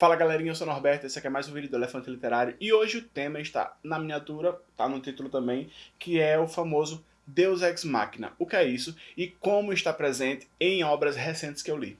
Fala galerinha, eu sou o Norberto, esse aqui é mais um vídeo do Elefante Literário e hoje o tema está na miniatura, tá no título também, que é o famoso Deus Ex Machina. O que é isso e como está presente em obras recentes que eu li.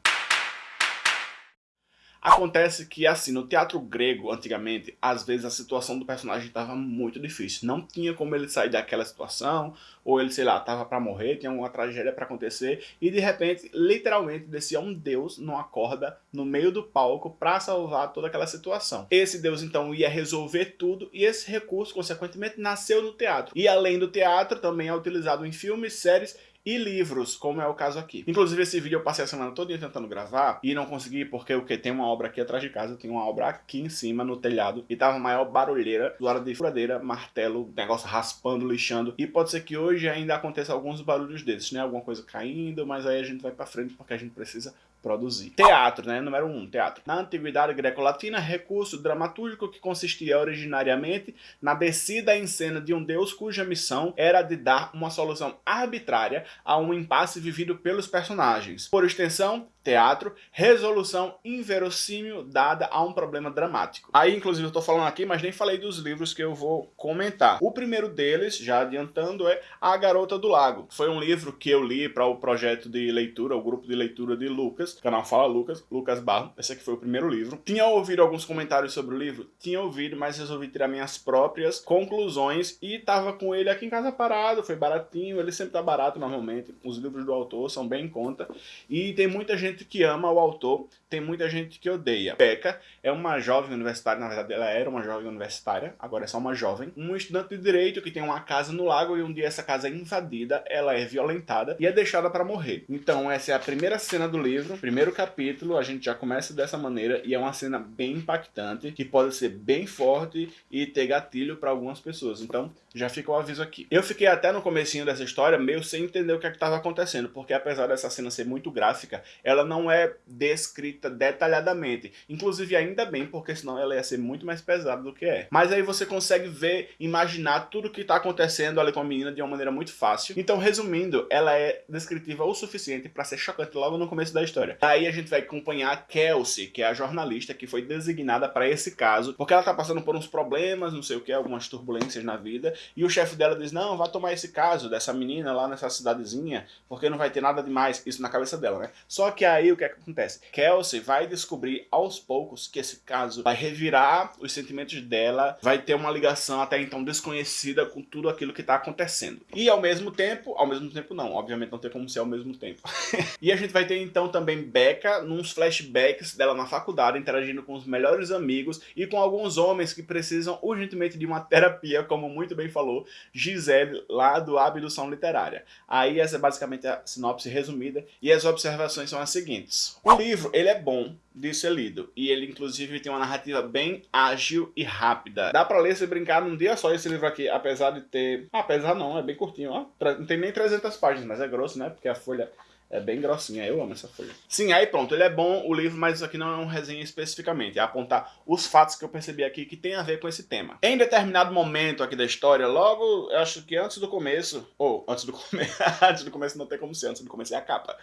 Acontece que, assim, no teatro grego, antigamente, às vezes a situação do personagem estava muito difícil. Não tinha como ele sair daquela situação, ou ele, sei lá, estava para morrer, tinha uma tragédia para acontecer, e de repente, literalmente, descia um deus numa corda no meio do palco para salvar toda aquela situação. Esse deus, então, ia resolver tudo, e esse recurso, consequentemente, nasceu no teatro. E além do teatro, também é utilizado em filmes, séries e livros, como é o caso aqui. Inclusive, esse vídeo eu passei a semana toda tentando gravar e não consegui porque o que tem uma obra aqui atrás de casa, tem uma obra aqui em cima, no telhado, e tava maior barulheira, do lado de furadeira, martelo, negócio raspando, lixando, e pode ser que hoje ainda aconteça alguns barulhos desses, né? Alguma coisa caindo, mas aí a gente vai pra frente porque a gente precisa produzir. Teatro, né? Número 1, um, teatro. Na antiguidade greco-latina, recurso dramatúrgico que consistia originariamente na descida em cena de um deus cuja missão era de dar uma solução arbitrária a um impasse vivido pelos personagens. Por extensão, teatro, resolução inverossímil dada a um problema dramático. Aí, inclusive, eu tô falando aqui, mas nem falei dos livros que eu vou comentar. O primeiro deles, já adiantando, é A Garota do Lago. Foi um livro que eu li para o projeto de leitura, o grupo de leitura de Lucas, canal Fala Lucas, Lucas Barro. Esse aqui foi o primeiro livro. Tinha ouvido alguns comentários sobre o livro? Tinha ouvido, mas resolvi tirar minhas próprias conclusões e tava com ele aqui em casa parado, foi baratinho, ele sempre tá barato normalmente. Os livros do autor são bem em conta. E tem muita gente gente que ama o autor, tem muita gente que odeia. Becca é uma jovem universitária, na verdade ela era uma jovem universitária, agora é só uma jovem, um estudante de direito que tem uma casa no lago e um dia essa casa é invadida, ela é violentada e é deixada para morrer. Então essa é a primeira cena do livro, primeiro capítulo, a gente já começa dessa maneira e é uma cena bem impactante, que pode ser bem forte e ter gatilho para algumas pessoas. Então já fica o aviso aqui. Eu fiquei até no comecinho dessa história meio sem entender o que é estava acontecendo, porque apesar dessa cena ser muito gráfica, ela não é descrita detalhadamente. Inclusive, ainda bem, porque senão ela ia ser muito mais pesada do que é. Mas aí você consegue ver, imaginar tudo que está acontecendo ali com a menina de uma maneira muito fácil. Então, resumindo, ela é descritiva o suficiente para ser chocante logo no começo da história. Aí a gente vai acompanhar Kelsey, que é a jornalista que foi designada para esse caso, porque ela está passando por uns problemas, não sei o que, algumas turbulências na vida, e o chefe dela diz, não, vá tomar esse caso dessa menina lá nessa cidadezinha, porque não vai ter nada demais, isso na cabeça dela, né? Só que aí o que, é que acontece? Kelsey vai descobrir aos poucos que esse caso vai revirar os sentimentos dela, vai ter uma ligação até então desconhecida com tudo aquilo que está acontecendo. E ao mesmo tempo, ao mesmo tempo não, obviamente não tem como ser ao mesmo tempo. e a gente vai ter então também Becca, nos flashbacks dela na faculdade, interagindo com os melhores amigos e com alguns homens que precisam urgentemente de uma terapia, como muito bem falou Gisele, lá do Abdução Literária. Aí essa é basicamente a sinopse resumida, e as observações são as seguintes. O livro, ele é bom de ser lido, e ele inclusive tem uma narrativa bem ágil e rápida. Dá pra ler se brincar num dia só esse livro aqui, apesar de ter... Ah, apesar não, é bem curtinho, ó. Não tem nem 300 páginas, mas é grosso, né? Porque a folha é bem grossinha, eu amo essa folha. Sim, aí pronto, ele é bom o livro, mas isso aqui não é um resenha especificamente, é apontar os fatos que eu percebi aqui que tem a ver com esse tema. Em determinado momento aqui da história, logo, eu acho que antes do começo, ou antes do começo, antes do começo não tem como ser, antes do começo é a capa.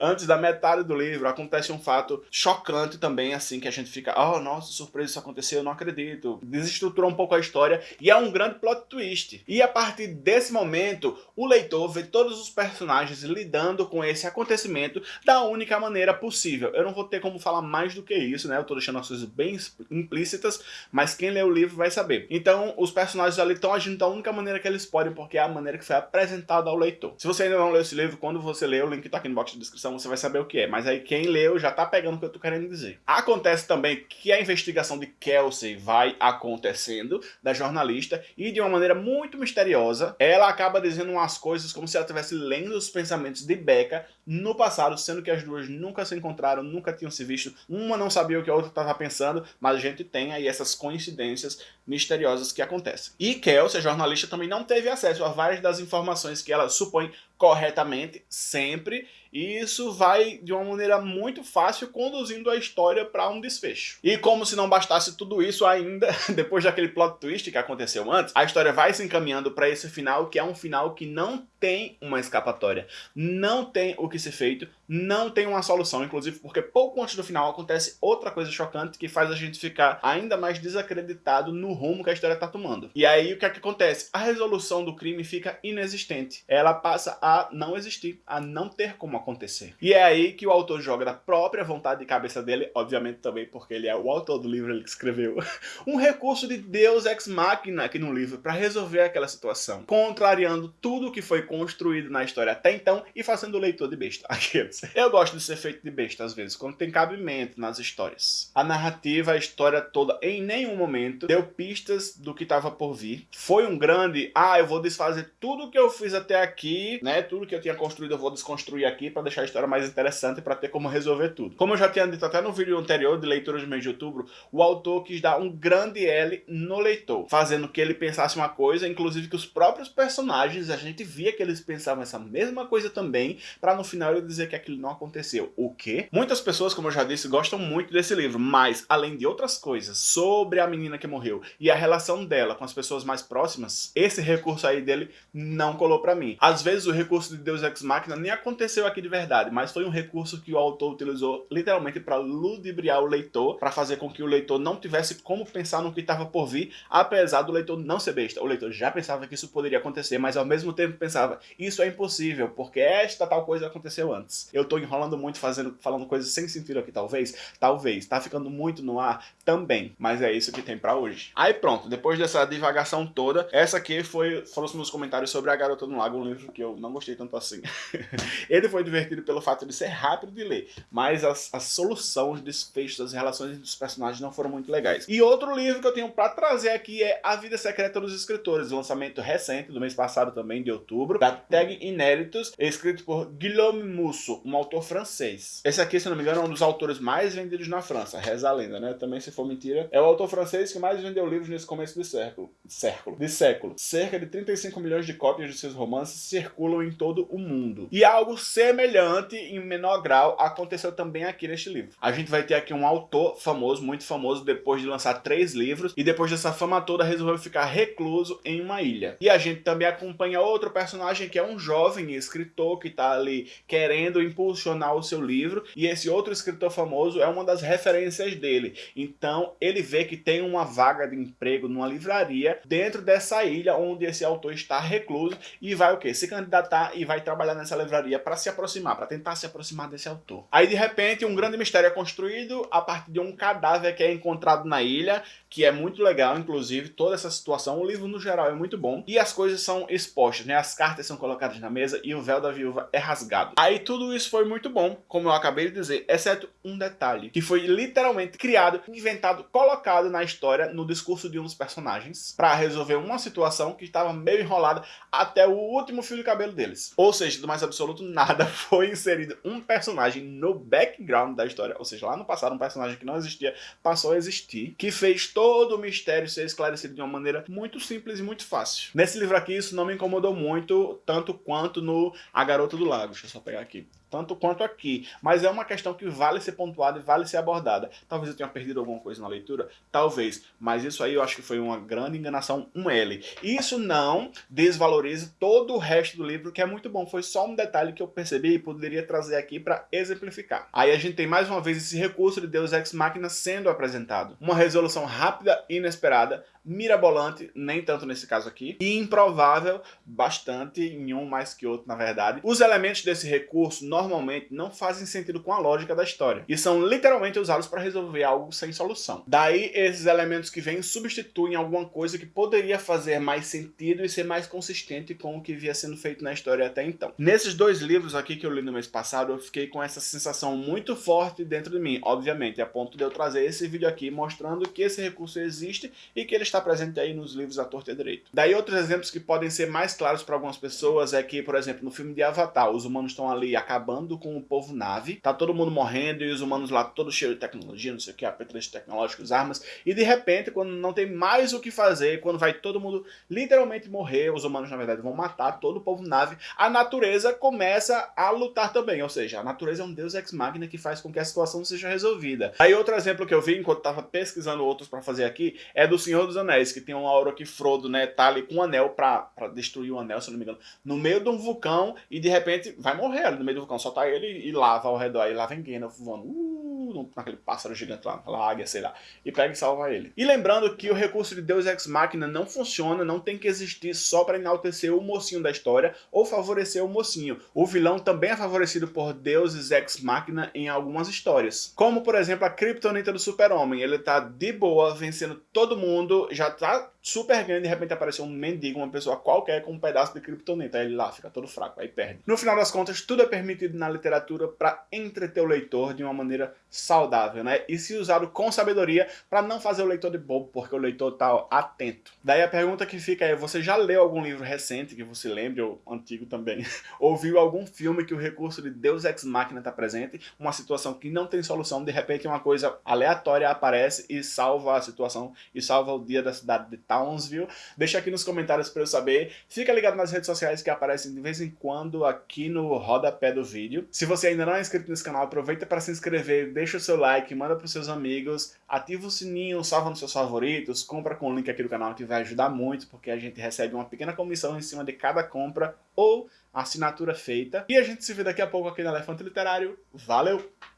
Antes da metade do livro, acontece um fato chocante também, assim, que a gente fica, oh, nossa, surpresa, isso aconteceu, eu não acredito. Desestrutura um pouco a história e é um grande plot twist. E a partir desse momento, o leitor vê todos os personagens lidando com esse acontecimento da única maneira possível. Eu não vou ter como falar mais do que isso, né? Eu tô deixando as coisas bem implícitas, mas quem lê o livro vai saber. Então, os personagens ali estão agindo da única maneira que eles podem, porque é a maneira que foi apresentada ao leitor. Se você ainda não leu esse livro, quando você lê, o link tá aqui no box de descrição, você vai saber o que é. Mas aí quem leu já tá pegando o que eu tô querendo dizer. Acontece também que a investigação de Kelsey vai acontecendo, da jornalista, e de uma maneira muito misteriosa, ela acaba dizendo umas coisas como se ela estivesse lendo os pensamentos de Becca no passado, sendo que as duas nunca se encontraram, nunca tinham se visto, uma não sabia o que a outra estava pensando, mas a gente tem aí essas coincidências misteriosas que acontecem. E Kelsey, a jornalista, também não teve acesso a várias das informações que ela supõe corretamente, sempre, e isso vai de uma maneira muito fácil conduzindo a história para um desfecho. E como se não bastasse tudo isso ainda, depois daquele plot twist que aconteceu antes, a história vai se encaminhando para esse final, que é um final que não tem uma escapatória, não tem o que ser feito, não tem uma solução, inclusive porque pouco antes do final acontece outra coisa chocante que faz a gente ficar ainda mais desacreditado no rumo que a história está tomando. E aí o que é que acontece? A resolução do crime fica inexistente. Ela passa a não existir, a não ter como acontecer. E é aí que o autor joga da própria vontade e cabeça dele, obviamente também porque ele é o autor do livro, ele que escreveu, um recurso de Deus ex machina aqui no livro para resolver aquela situação, contrariando tudo que foi construído na história até então e fazendo o leitor de besta. Aqueles. Eu gosto de ser feito de besta às vezes, quando tem cabimento nas histórias. A narrativa, a história toda, em nenhum momento deu pistas do que estava por vir. Foi um grande, ah, eu vou desfazer tudo que eu fiz até aqui, né? Tudo que eu tinha construído eu vou desconstruir aqui para deixar a história mais interessante para ter como resolver tudo. Como eu já tinha dito até no vídeo anterior de leitura de mês de outubro, o autor quis dar um grande L no leitor, fazendo que ele pensasse uma coisa, inclusive que os próprios personagens, a gente via que eles pensavam essa mesma coisa também, para no final ele dizer que aquilo não aconteceu. O quê? Muitas pessoas, como eu já disse, gostam muito desse livro, mas além de outras coisas sobre a menina que morreu e a relação dela com as pessoas mais próximas, esse recurso aí dele não colou para mim. Às vezes o recurso de Deus Ex Machina nem aconteceu aqui de verdade, mas foi um recurso que o autor utilizou literalmente para ludibriar o leitor, para fazer com que o leitor não tivesse como pensar no que estava por vir, apesar do leitor não ser besta. O leitor já pensava que isso poderia acontecer, mas ao mesmo tempo pensava, isso é impossível, porque esta tal coisa aconteceu antes. Eu tô enrolando muito fazendo, falando coisas sem sentido aqui, talvez? Talvez. Tá ficando muito no ar? Também. Mas é isso que tem pra hoje. Aí pronto, depois dessa divagação toda, essa aqui foi, foram os meus comentários sobre A Garota no Lago, um livro que eu não gostei tanto assim. Ele foi divertido pelo fato de ser rápido de ler, mas as, a solução, os desfechos, as relações dos personagens não foram muito legais. E outro livro que eu tenho pra trazer aqui é A Vida Secreta dos Escritores, lançamento recente, do mês passado também, de outubro, da Tag Inéditos, escrito por Guillaume Musso, um autor francês. Esse aqui, se não me engano, é um dos autores mais vendidos na França, reza a lenda, né? Também, se for mentira, é o autor francês que mais vendeu livros nesse começo de século. século de século. Cerca de 35 milhões de cópias de seus romances circulam em todo o mundo. E algo semelhante, em menor grau, aconteceu também aqui neste livro. A gente vai ter aqui um autor famoso, muito famoso, depois de lançar três livros, e depois dessa fama toda resolveu ficar recluso em uma ilha. E a gente também acompanha outro personagem que é um jovem escritor que está ali querendo impulsionar o seu livro, e esse outro escritor famoso é uma das referências dele. Então ele vê que tem uma vaga de emprego numa livraria dentro dessa ilha onde esse autor está recluso e vai o que? Se candidatar e vai trabalhar nessa livraria para se aproximar, para tentar se aproximar desse autor. Aí de repente um grande mistério é construído a partir de um cadáver que é encontrado na ilha, que é muito legal, inclusive, toda essa situação. O livro no geral é muito bom e as coisas são expostas, né? As cartas são colocadas na mesa e o véu da viúva é rasgado. Aí tudo isso foi muito bom, como eu acabei de dizer, exceto um detalhe, que foi literalmente criado, inventado, colocado na história, no discurso de um dos personagens, para resolver uma situação que estava meio enrolada até o último fio de cabelo deles. Ou seja, do mais absoluto nada, foi inserido um personagem no background da história, ou seja, lá no passado um personagem que não existia passou a existir, que fez todo o mistério ser esclarecido de uma maneira muito simples e muito fácil. Nesse livro aqui isso não me incomodou muito, tanto quanto no A Garota do Lago. Deixa eu só pegar aqui tanto quanto aqui. Mas é uma questão que vale ser pontuada e vale ser abordada. Talvez eu tenha perdido alguma coisa na leitura, talvez, mas isso aí eu acho que foi uma grande enganação, um L. Isso não desvaloriza todo o resto do livro, que é muito bom. Foi só um detalhe que eu percebi e poderia trazer aqui para exemplificar. Aí a gente tem mais uma vez esse recurso de Deus Ex Machina sendo apresentado. Uma resolução rápida e inesperada, mirabolante, nem tanto nesse caso aqui, e improvável, bastante, em um mais que outro, na verdade. Os elementos desse recurso normalmente não fazem sentido com a lógica da história, e são literalmente usados para resolver algo sem solução. Daí, esses elementos que vêm substituem alguma coisa que poderia fazer mais sentido e ser mais consistente com o que via sendo feito na história até então. Nesses dois livros aqui que eu li no mês passado, eu fiquei com essa sensação muito forte dentro de mim, obviamente, a ponto de eu trazer esse vídeo aqui mostrando que esse recurso existe e que ele está presente aí nos livros à torta e direito. Daí outros exemplos que podem ser mais claros para algumas pessoas é que, por exemplo, no filme de Avatar, os humanos estão ali acabando com o povo nave, tá todo mundo morrendo e os humanos lá todos cheios de tecnologia, não sei o que, apetrechos tecnológicos, armas, e de repente, quando não tem mais o que fazer, quando vai todo mundo literalmente morrer, os humanos na verdade vão matar todo o povo nave, a natureza começa a lutar também, ou seja, a natureza é um deus ex-máquina que faz com que a situação seja resolvida. Aí outro exemplo que eu vi enquanto estava pesquisando outros para fazer aqui é do Senhor dos Anéis, que tem uma hora que Frodo, né, tá ali com um anel pra, pra destruir o anel, se não me engano, no meio de um vulcão e de repente vai morrer ali no meio do vulcão. Soltar ele e lava ao redor. E lá vem Gandalf voando. Uh, naquele pássaro gigante lá, naquela águia, sei lá. E pega e salva ele. E lembrando que o recurso de Deus Ex Machina não funciona, não tem que existir só para enaltecer o mocinho da história ou favorecer o mocinho. O vilão também é favorecido por deuses Ex Machina em algumas histórias. Como, por exemplo, a Kryptonita do Super-Homem. Ele tá de boa, vencendo todo mundo, já tá super grande, de repente apareceu um mendigo, uma pessoa qualquer com um pedaço de Kryptonita. Aí ele lá fica todo fraco, aí perde. No final das contas, tudo é permitido na literatura para entreter o leitor de uma maneira saudável, né? E se usado com sabedoria para não fazer o leitor de bobo, porque o leitor tá atento. Daí a pergunta que fica é, você já leu algum livro recente que você lembre, ou antigo também, ou viu algum filme que o recurso de Deus Ex Machina está presente, uma situação que não tem solução, de repente uma coisa aleatória aparece e salva a situação, e salva o dia da cidade de Townsville? Deixa aqui nos comentários para eu saber. Fica ligado nas redes sociais que aparecem de vez em quando aqui no rodapé do vídeo. Se você ainda não é inscrito nesse canal, aproveita para se inscrever, deixa o seu like, manda para os seus amigos, ativa o sininho, salva nos seus favoritos, compra com o link aqui do canal que vai ajudar muito, porque a gente recebe uma pequena comissão em cima de cada compra ou assinatura feita. E a gente se vê daqui a pouco aqui no Elefante Literário. Valeu!